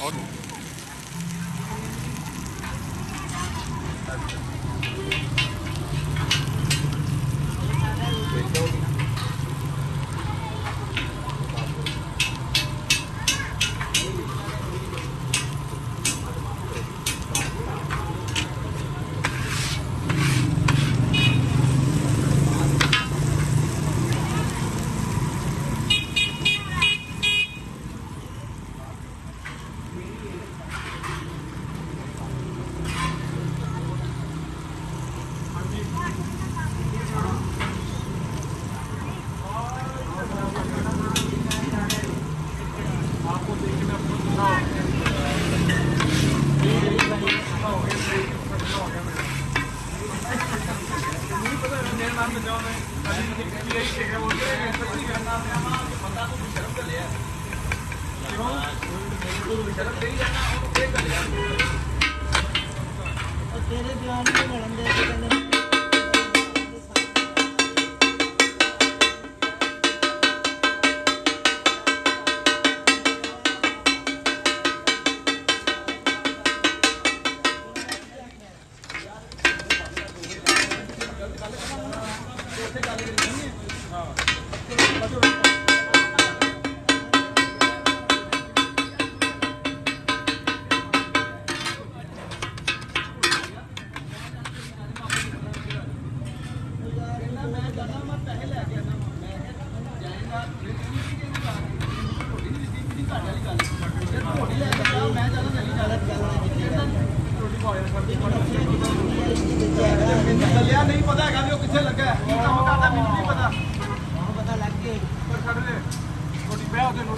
Augen. ਤੇਰੇ ਬਿਆਨ ਨੂੰ ਮਿਲਣ ਦੇ ਕਹਿੰਦੇ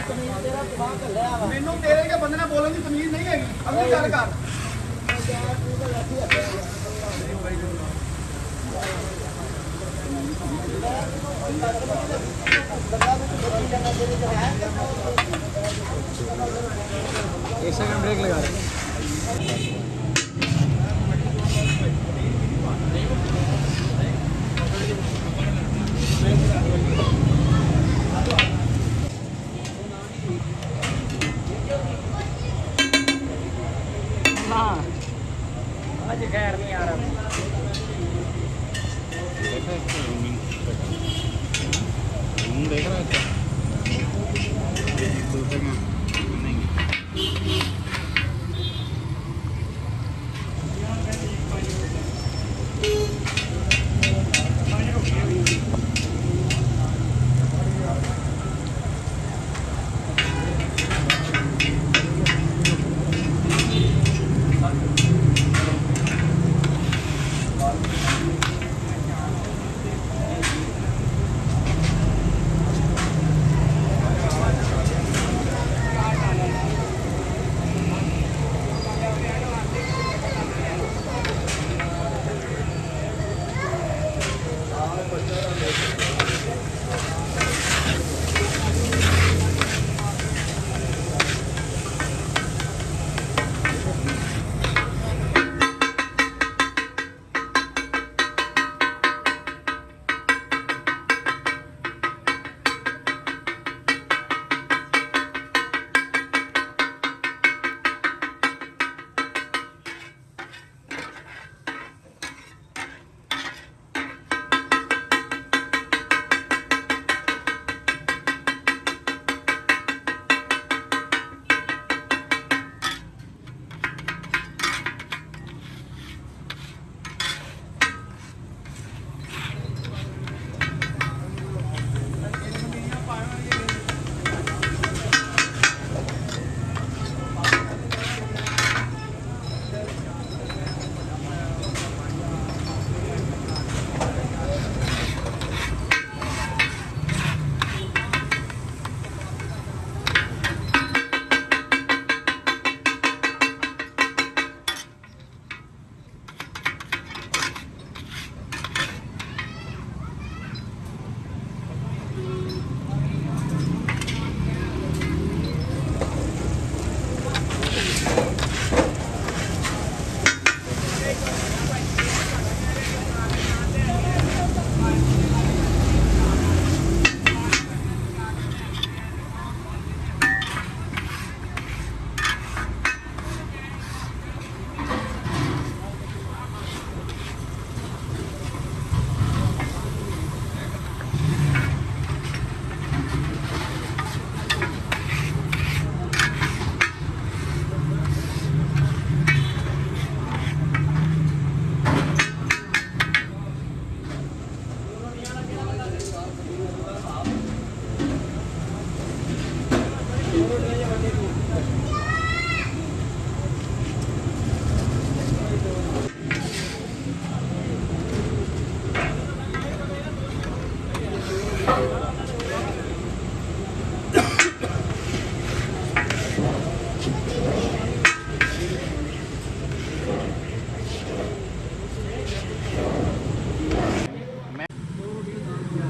ਤਮੀਜ਼ ਤੇਰਾ ਦਿਮਾਗ ਘੱਲਿਆ ਵਾ ਮੈਨੂੰ ਤੇਰੇ ਕੇ ਬੰਦੇ ਨਾਲ ਬੋਲਣ ਦੀ ਤਮੀਜ਼ ਨਹੀਂ ਹੈਗੀ ਅਗਲੀ ਗੱਲ ਕਰ एक सेकंड ब्रेक लगा रहे आज खैर नहीं आ रहा देख रहा है।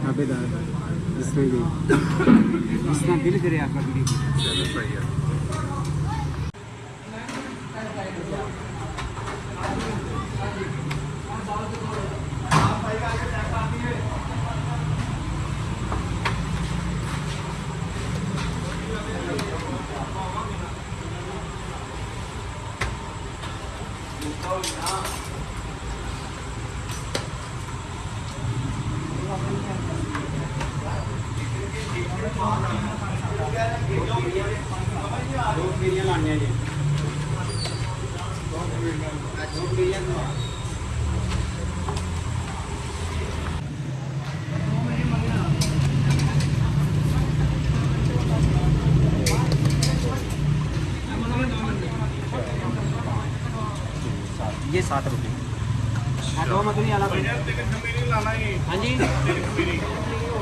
Abidar. söyleyeyim. İslam dilidir ya kardeşim. ये सात रुपये हाँ दो मकड़ी हाँ। जी।